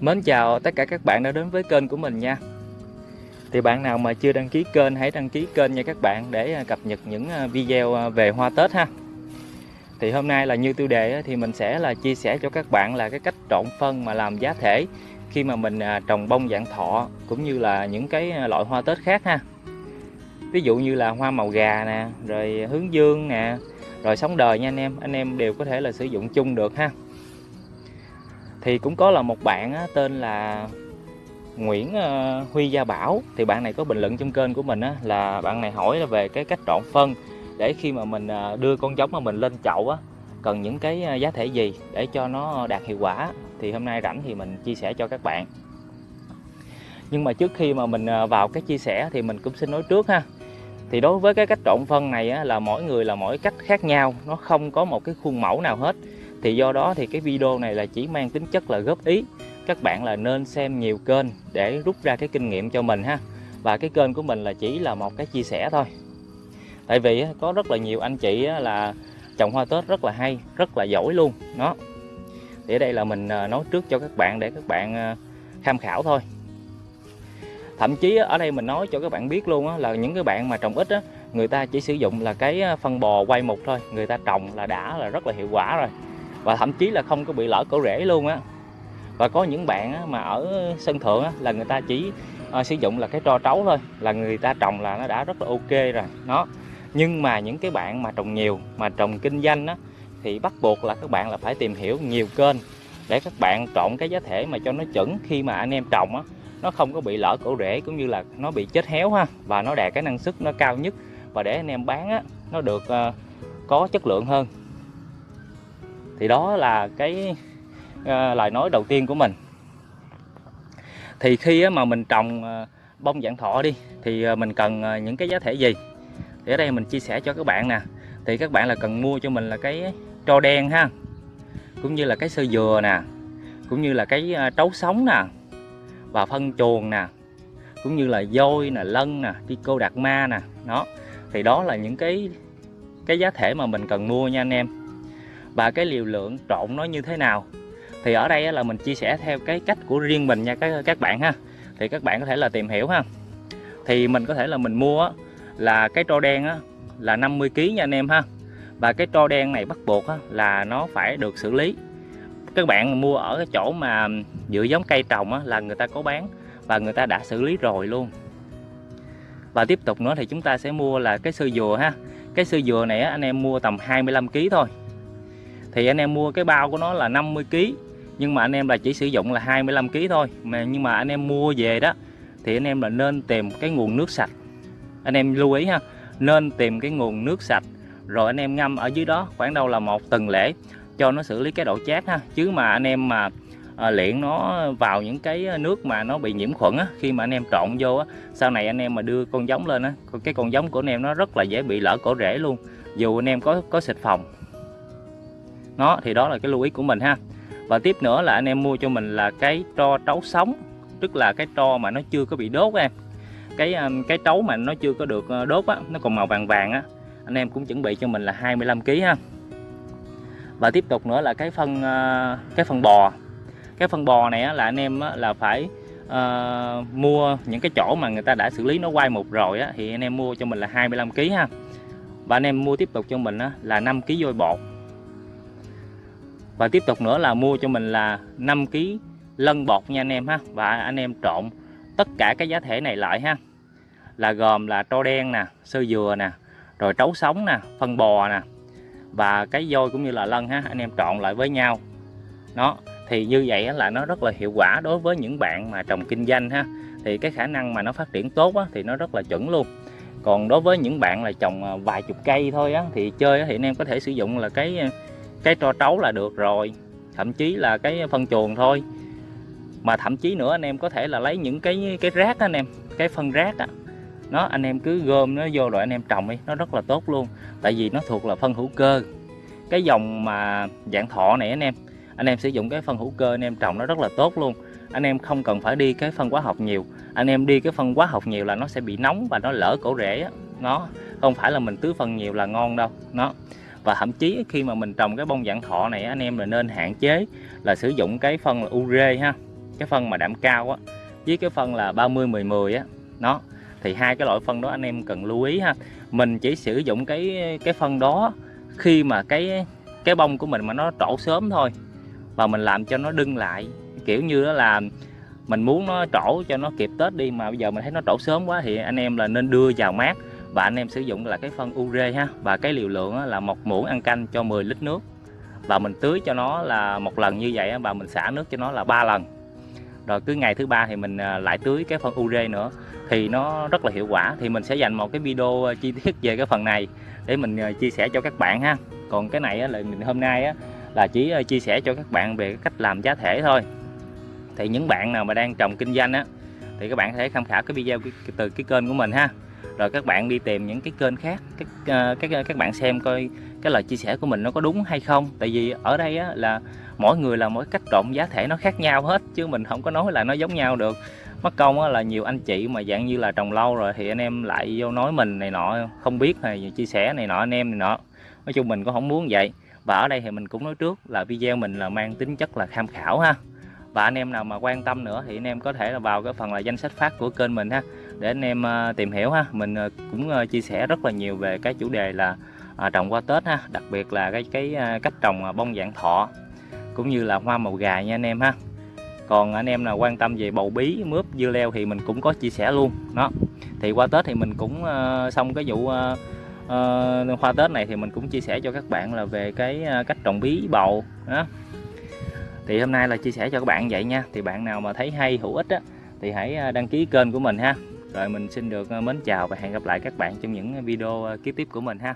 Mến chào tất cả các bạn đã đến với kênh của mình nha. Thì bạn nào mà chưa đăng ký kênh hãy đăng ký kênh nha các bạn để à, cập nhật những à, video à, về hoa Tết ha. Thì hôm nay là như tiêu đề thì mình sẽ là chia sẻ cho các bạn là cái cách trộn phân mà làm giá thể khi mà mình trồng bông dạng thọ cũng như là những cái loại hoa Tết khác ha. Ví dụ như là hoa màu gà nè, rồi hướng dương nè, rồi sống đời nha anh em, anh em đều có thể là sử dụng chung được ha thì cũng có là một bạn á, tên là Nguyễn ờ, Huy Gia Bảo. Thì bạn này có bình luận trong kênh của mình á, là bạn này hỏi là về cái cách trộn phân để khi mà mình ờ, đưa con giống mà mình lên chậu á cần những cái ờ, giá thể gì để cho nó đạt hiệu quả. Thì hôm nay rảnh thì mình chia sẻ cho các bạn. Nhưng mà trước khi mà mình vào cái chia sẻ thì mình cũng xin nói trước ha. Thì đối với cái cách trộn phân này á, là mỗi người là mỗi cách khác nhau nó không có một cái khuôn mẫu nào hết thì do đó thì cái video này là chỉ mang tính chất là góp ý. Các bạn là nên xem nhiều kênh để rút ra cái kinh nghiệm cho mình ha. Và cái kênh của mình là chỉ là một cái chia sẻ thôi. Tại vì có rất là nhiều anh chị là trồng hoa tết rất là hay, rất là giỏi luôn. Đó thì ở đây là mình à, nói trước cho các bạn để các bạn à, tham khảo thôi. Thậm chí ở đây mình nói cho các bạn biết luôn là những cái bạn mà trồng ít người ta chỉ sử dụng là cái à, phân bò quay mục thôi. Người ta trồng là đã là rất là hiệu quả rồi và thậm chí là không có bị lỡ cổ rễ luôn á. Và có những bạn á, mà ở sân thượng á, là người ta chỉ à, sử dụng là cái tro trấu thôi là người ta trồng là nó đã rất là ok rồi nó. Nhưng mà những cái bạn mà trồng nhiều mà trồng kinh doanh á, thì bắt buộc là các bạn là phải tìm hiểu nhiều kênh để các bạn trộn cái giá thể mà cho nó chuẩn khi mà anh em trồng á, nó không có bị lỡ cổ rễ cũng như là nó bị chết héo ha và nó đạt cái năng suất nó cao nhất. Và để anh em bán á, nó được uh, có chất lượng hơn thì đó là cái uh, lời nói đầu tiên của mình. Thì khi mà mình trồng uh, bông dạng thọ đi thì uh, mình cần uh, những cái giá thể gì? Thì ở đây mình chia sẻ cho các bạn nè. Thì các bạn là cần mua cho mình là cái tro đen ha cũng như là cái sơ dừa nè cũng như là cái uh, trấu sống nè và phân chuồng nè cũng như là dôi nè lân nè đi cô đạt ma nè. Đó thì đó là những cái cái giá thể mà mình cần mua nha anh em và cái liều lượng trộn nó như thế nào? Thì ở đây là mình chia sẻ theo cái cách của riêng mình nha các các bạn ha. Thì các bạn có thể là tìm hiểu ha. Thì mình có thể là mình mua là cái tro đen á, là 50 kg nha anh em ha. Và cái tro đen này bắt buộc á, là nó phải được xử lý. Các bạn mua ở cái chỗ mà dựa giống cây trồng á, là người ta có bán và người ta đã xử lý rồi luôn. Và tiếp tục nữa thì chúng ta sẽ mua là cái sư dừa ha. Cái sư dừa này á, anh em mua tầm 25 kg thôi thì anh em mua cái bao của nó là 50 kg nhưng mà anh em là chỉ sử dụng là 25 kg thôi mà nhưng mà anh em mua về đó thì anh em là nên tìm cái nguồn nước sạch anh em lưu ý ha nên tìm cái nguồn nước sạch rồi anh em ngâm ở dưới đó khoảng đâu là một tuần lễ cho nó xử lý cái độ chát ha chứ mà anh em mà à, luyện nó vào những cái nước mà nó bị nhiễm khuẩn á khi mà anh em trộn vô á sau này anh em mà đưa con giống lên á cái con giống của anh em nó rất là dễ bị lỡ cổ rễ luôn dù anh em có có xịt phòng nó thì đó là cái lưu ý của mình ha. Và tiếp nữa là anh em mua cho mình là cái tro trấu sống tức là cái tro mà nó chưa có bị đốt em. Cái à, cái trấu mà nó chưa có được ờ, đốt á nó còn màu vàng vàng á anh em cũng chuẩn bị cho mình là 25 kg ha. Và tiếp tục nữa là cái phân ờ, cái phân bò. Cái phân bò này á, là anh em á, là phải uh, mua những cái chỗ mà người ta đã xử lý nó quay một rồi á, thì anh em mua cho mình là 25 kg ha. Và anh em mua tiếp tục cho mình á, là 5 kg vôi bột và tiếp tục nữa là mua cho mình là 5 kg lân bột nha anh em ha. Và anh em trộn tất cả cái giá thể này lại ha. Là gồm là tro đen nè sơ dừa nè rồi trấu sống nè phân bò nè. Và cái vôi cũng như là lân ha anh em trộn lại với nhau. Nó thì như vậy là nó rất là hiệu quả đối với những bạn mà trồng kinh doanh ha. Thì cái khả năng mà nó phát triển tốt á, thì nó rất là chuẩn luôn. Còn đối với những bạn là trồng à, vài chục cây thôi á, thì chơi á, thì anh em có thể sử dụng là cái à, cái tro trấu là được rồi thậm chí là cái phân chuồng thôi. Mà thậm chí nữa anh em có thể là lấy những cái cái rác đó, anh em cái phân rác á nó anh em cứ gom nó vô rồi anh em trồng đi nó rất là tốt luôn. Tại vì nó thuộc là phân hữu cơ. Cái dòng mà dạng thọ này anh em anh em sử dụng cái phân hữu cơ anh em trồng nó rất là tốt luôn. Anh em không cần phải đi cái phân hóa học nhiều. Anh em đi cái phân hóa học nhiều là nó sẽ bị nóng và nó lỡ cổ rễ á. Nó không phải là mình tưới phân nhiều là ngon đâu nó và thậm chí khi mà mình trồng cái bông dạng thọ này, anh em là nên hạn chế là sử dụng cái phân là ure ha, cái phân mà đạm cao á. Với cái phân là 30 10 10 á, nó, thì hai cái loại phân đó anh em cần lưu ý ha. Mình chỉ sử dụng cái cái phân đó khi mà cái cái bông của mình mà nó trổ sớm thôi, và mình làm cho nó đưng lại. Kiểu như đó là mình muốn nó trổ cho nó kịp Tết đi, mà bây giờ mình thấy nó trổ sớm quá thì anh em là nên đưa vào mát và anh em sử dụng là cái phân ure ha. Và cái liều lượng là một muỗng ăn canh cho 10 lít nước. Và mình tưới cho nó là một lần như vậy và mình xả nước cho nó là ba lần. Rồi cứ ngày thứ ba thì mình à, lại tưới cái phân ure nữa. Thì nó rất là hiệu quả. Thì mình sẽ dành một cái video à, chi tiết về cái phần này để mình à, chia sẻ cho các bạn ha. Còn cái này là mình hôm nay là chỉ chia sẻ cho các bạn về cách làm giá thể thôi. Thì những bạn nào mà đang trồng kinh doanh á, thì các bạn có thể tham khảo cái video từ cái kênh của mình ha rồi các bạn đi tìm những cái kênh khác các ờ, các các bạn xem coi cái lời chia sẻ của mình nó có đúng hay không. Tại vì ở đây á, là mỗi người là mỗi cách trộn giá thể nó khác nhau hết chứ mình không có nói là nó giống nhau được. Mất công á, là nhiều anh chị mà dạng như là trồng lâu rồi thì anh em lại vô nói mình này nọ không biết hay chia sẻ này nọ anh em này nọ. Nói chung mình cũng không muốn vậy. Và ở đây thì mình cũng nói trước là video mình là mang tính chất là tham khảo ha. Và anh em nào mà quan tâm nữa thì anh em có thể là vào cái phần là danh sách phát của kênh mình ha để anh em à, tìm hiểu ha. Mình à, cũng à, chia sẻ rất là nhiều về cái chủ đề là trồng qua Tết ha đặc biệt là cái cái cách trồng bông dạng thọ cũng như là hoa màu gà nha anh em ha. Còn anh em nào quan tâm về bầu bí mướp dưa leo thì mình cũng có chia sẻ luôn. Đó thì qua Tết thì mình cũng xong cái vụ uh, hoa Tết này thì mình cũng chia sẻ cho các bạn là về cái cách trồng bí bầu. Đó thì hôm nay là chia sẻ cho các bạn vậy nha. Thì bạn nào mà thấy hay hữu ích á thì hãy đăng ký kênh của mình ha rồi mình xin được ờ, mến chào và hẹn gặp lại các bạn trong những ờ, video ờ, kế tiếp của mình ha.